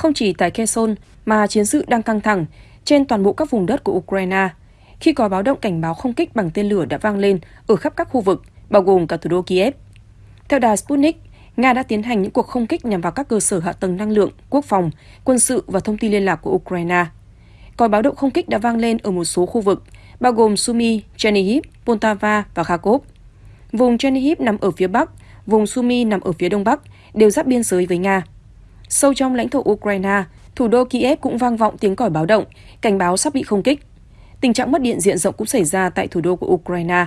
không chỉ tại Kherson mà chiến sự đang căng thẳng trên toàn bộ các vùng đất của Ukraine khi có báo động cảnh báo không kích bằng tên lửa đã vang lên ở khắp các khu vực, bao gồm cả thủ đô Kiev. Theo đài Sputnik, Nga đã tiến hành những cuộc không kích nhằm vào các cơ sở hạ tầng năng lượng, quốc phòng, quân sự và thông tin liên lạc của Ukraine. Còi báo động không kích đã vang lên ở một số khu vực, bao gồm Sumy, Chernihiv, Poltava và Kharkov. Vùng Chernihiv nằm ở phía bắc, vùng Sumy nằm ở phía đông bắc, đều giáp biên giới với Nga. Sâu trong lãnh thổ Ukraine, thủ đô Kiev cũng vang vọng tiếng còi báo động, cảnh báo sắp bị không kích. Tình trạng mất điện diện rộng cũng xảy ra tại thủ đô của Ukraine.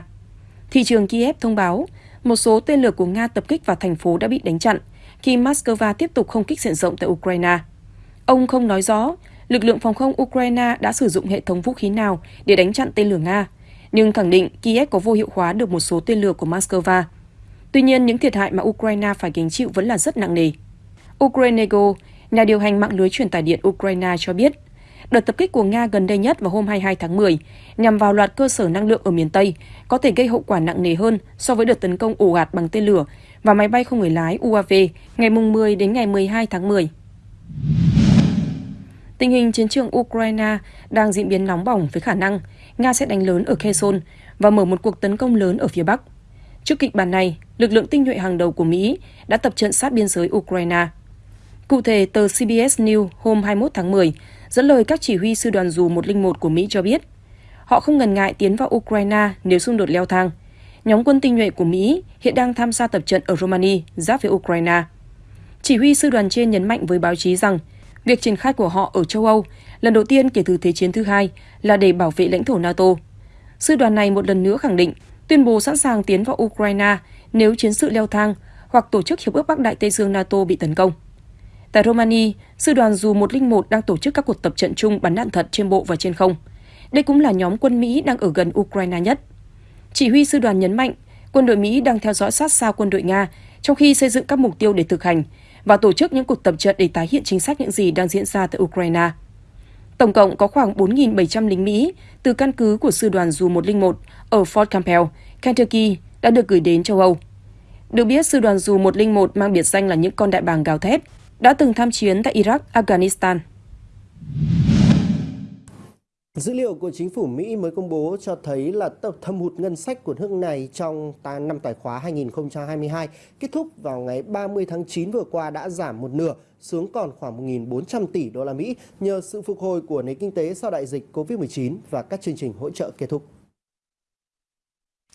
Thị trường Kiev thông báo một số tên lửa của Nga tập kích vào thành phố đã bị đánh chặn khi Moscow tiếp tục không kích diện rộng tại Ukraine. Ông không nói rõ lực lượng phòng không Ukraine đã sử dụng hệ thống vũ khí nào để đánh chặn tên lửa Nga, nhưng khẳng định Kiev có vô hiệu hóa được một số tên lửa của Moscow. Tuy nhiên, những thiệt hại mà Ukraine phải gánh chịu vẫn là rất nặng nề. Ukrenego, nhà điều hành mạng lưới truyền tải điện Ukraine cho biết, đợt tập kích của Nga gần đây nhất vào hôm 22 tháng 10 nhằm vào loạt cơ sở năng lượng ở miền Tây có thể gây hậu quả nặng nề hơn so với đợt tấn công ồ ạt bằng tên lửa và máy bay không người lái UAV ngày 10 đến ngày 12 tháng 10. Tình hình chiến trường Ukraine đang diễn biến nóng bỏng với khả năng Nga sẽ đánh lớn ở Kherson và mở một cuộc tấn công lớn ở phía Bắc. Trước kịch bản này, lực lượng tinh nhuệ hàng đầu của Mỹ đã tập trận sát biên giới Ukraine. Cụ thể, tờ CBS News hôm 21 tháng 10 dẫn lời các chỉ huy sư đoàn dù 101 của Mỹ cho biết, họ không ngần ngại tiến vào Ukraine nếu xung đột leo thang. Nhóm quân tinh nhuệ của Mỹ hiện đang tham gia tập trận ở Romania, giáp với Ukraine. Chỉ huy sư đoàn trên nhấn mạnh với báo chí rằng việc triển khai của họ ở châu Âu lần đầu tiên kể từ Thế chiến thứ hai là để bảo vệ lãnh thổ NATO. Sư đoàn này một lần nữa khẳng định tuyên bố sẵn sàng tiến vào Ukraine nếu chiến sự leo thang hoặc tổ chức Hiệp ước Bắc Đại Tây Dương NATO bị tấn công. Tại Romania, sư đoàn dù 101 đang tổ chức các cuộc tập trận chung bắn đạn thật trên bộ và trên không. Đây cũng là nhóm quân Mỹ đang ở gần Ukraine nhất. Chỉ huy sư đoàn nhấn mạnh, quân đội Mỹ đang theo dõi sát sao quân đội Nga trong khi xây dựng các mục tiêu để thực hành và tổ chức những cuộc tập trận để tái hiện chính xác những gì đang diễn ra tại Ukraine. Tổng cộng có khoảng 4.700 lính Mỹ từ căn cứ của sư đoàn dù 101 ở Fort Campbell, Kentucky đã được gửi đến châu Âu. Được biết, sư đoàn dù 101 mang biệt danh là những con đại bàng gào thét, đã từng tham chiến tại Iraq, Afghanistan. Dữ liệu của chính phủ Mỹ mới công bố cho thấy là thâm hụt ngân sách của nước này trong năm tài khóa 2022 kết thúc vào ngày 30 tháng 9 vừa qua đã giảm một nửa xuống còn khoảng 1.400 tỷ đô la Mỹ nhờ sự phục hồi của nền kinh tế sau đại dịch Covid-19 và các chương trình hỗ trợ kết thúc.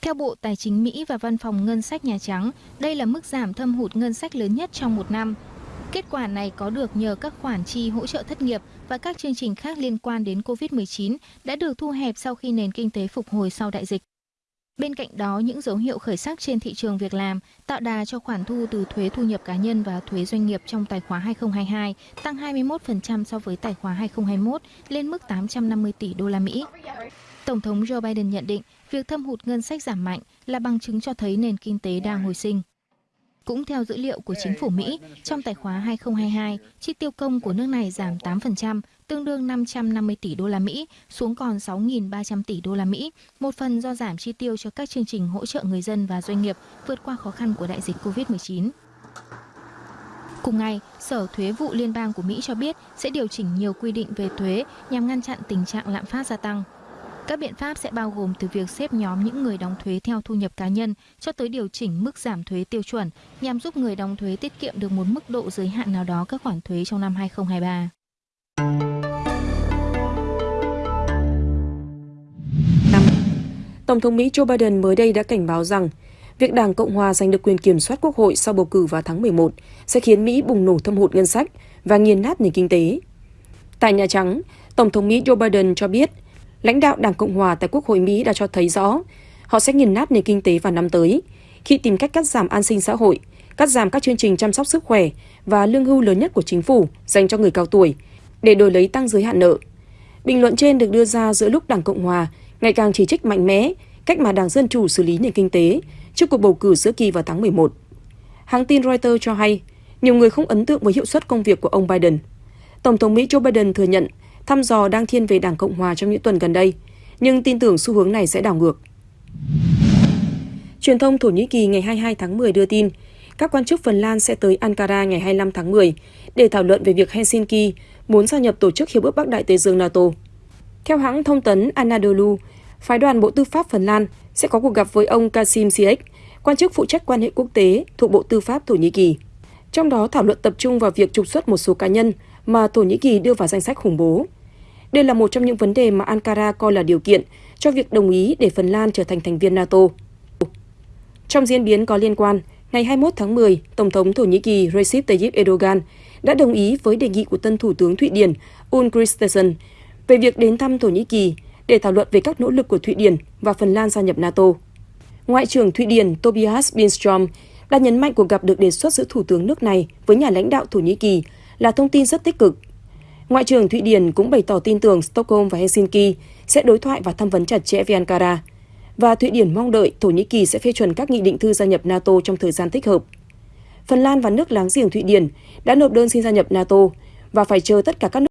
Theo Bộ Tài chính Mỹ và Văn phòng Ngân sách Nhà Trắng, đây là mức giảm thâm hụt ngân sách lớn nhất trong một năm. Kết quả này có được nhờ các khoản chi hỗ trợ thất nghiệp và các chương trình khác liên quan đến COVID-19 đã được thu hẹp sau khi nền kinh tế phục hồi sau đại dịch. Bên cạnh đó, những dấu hiệu khởi sắc trên thị trường việc làm tạo đà cho khoản thu từ thuế thu nhập cá nhân và thuế doanh nghiệp trong tài khoá 2022 tăng 21% so với tài khoá 2021 lên mức 850 tỷ đô la Mỹ. Tổng thống Joe Biden nhận định việc thâm hụt ngân sách giảm mạnh là bằng chứng cho thấy nền kinh tế đang hồi sinh. Cũng theo dữ liệu của chính phủ Mỹ, trong tài khoá 2022, chi tiêu công của nước này giảm 8%, tương đương 550 tỷ đô la Mỹ xuống còn 6.300 tỷ đô la Mỹ, một phần do giảm chi tiêu cho các chương trình hỗ trợ người dân và doanh nghiệp vượt qua khó khăn của đại dịch COVID-19. Cùng ngày, Sở Thuế vụ Liên bang của Mỹ cho biết sẽ điều chỉnh nhiều quy định về thuế nhằm ngăn chặn tình trạng lạm phát gia tăng. Các biện pháp sẽ bao gồm từ việc xếp nhóm những người đóng thuế theo thu nhập cá nhân cho tới điều chỉnh mức giảm thuế tiêu chuẩn nhằm giúp người đóng thuế tiết kiệm được một mức độ giới hạn nào đó các khoản thuế trong năm 2023. Tổng thống Mỹ Joe Biden mới đây đã cảnh báo rằng việc Đảng Cộng hòa giành được quyền kiểm soát quốc hội sau bầu cử vào tháng 11 sẽ khiến Mỹ bùng nổ thâm hụt ngân sách và nghiền nát nền kinh tế. Tại Nhà Trắng, Tổng thống Mỹ Joe Biden cho biết lãnh đạo Đảng Cộng hòa tại Quốc hội Mỹ đã cho thấy rõ họ sẽ nghiền nát nền kinh tế vào năm tới khi tìm cách cắt giảm an sinh xã hội, cắt giảm các chương trình chăm sóc sức khỏe và lương hưu lớn nhất của chính phủ dành cho người cao tuổi để đổi lấy tăng giới hạn nợ. Bình luận trên được đưa ra giữa lúc Đảng Cộng hòa ngày càng chỉ trích mạnh mẽ cách mà Đảng Dân Chủ xử lý nền kinh tế trước cuộc bầu cử giữa kỳ vào tháng 11. Hãng tin Reuters cho hay, nhiều người không ấn tượng với hiệu suất công việc của ông Biden. Tổng thống Mỹ Joe Biden thừa nhận thăm dò đang thiên về Đảng Cộng Hòa trong những tuần gần đây, nhưng tin tưởng xu hướng này sẽ đảo ngược. Truyền thông Thổ Nhĩ Kỳ ngày 22 tháng 10 đưa tin, các quan chức Phần Lan sẽ tới Ankara ngày 25 tháng 10 để thảo luận về việc Helsinki muốn gia nhập tổ chức Hiệp ước Bắc Đại Tây Dương NATO. Theo hãng thông tấn Anadolu, phái đoàn Bộ Tư pháp Phần Lan sẽ có cuộc gặp với ông Kasim Ziyech, quan chức phụ trách quan hệ quốc tế thuộc Bộ Tư pháp Thổ Nhĩ Kỳ. Trong đó thảo luận tập trung vào việc trục xuất một số cá nhân mà Thổ Nhĩ Kỳ đưa vào danh sách khủng bố. Đây là một trong những vấn đề mà Ankara coi là điều kiện cho việc đồng ý để Phần Lan trở thành thành viên NATO. Trong diễn biến có liên quan, ngày 21 tháng 10, Tổng thống Thổ Nhĩ Kỳ Recep Tayyip Erdogan đã đồng ý với đề nghị của tân Thủ tướng Thụy Điển Ulf Kristersson về việc đến thăm Thổ Nhĩ Kỳ để thảo luận về các nỗ lực của Thụy Điển và Phần Lan gia nhập NATO. Ngoại trưởng Thụy Điển Tobias Billström đã nhấn mạnh cuộc gặp được đề xuất giữa Thủ tướng nước này với nhà lãnh đạo Thổ Nhĩ Kỳ là thông tin rất tích cực. Ngoại trưởng Thụy Điển cũng bày tỏ tin tưởng Stockholm và Helsinki sẽ đối thoại và tham vấn chặt chẽ với Ankara, và Thụy Điển mong đợi Thổ Nhĩ Kỳ sẽ phê chuẩn các nghị định thư gia nhập NATO trong thời gian thích hợp. Phần Lan và nước láng giềng Thụy Điển đã nộp đơn xin gia nhập NATO và phải chờ tất cả các nước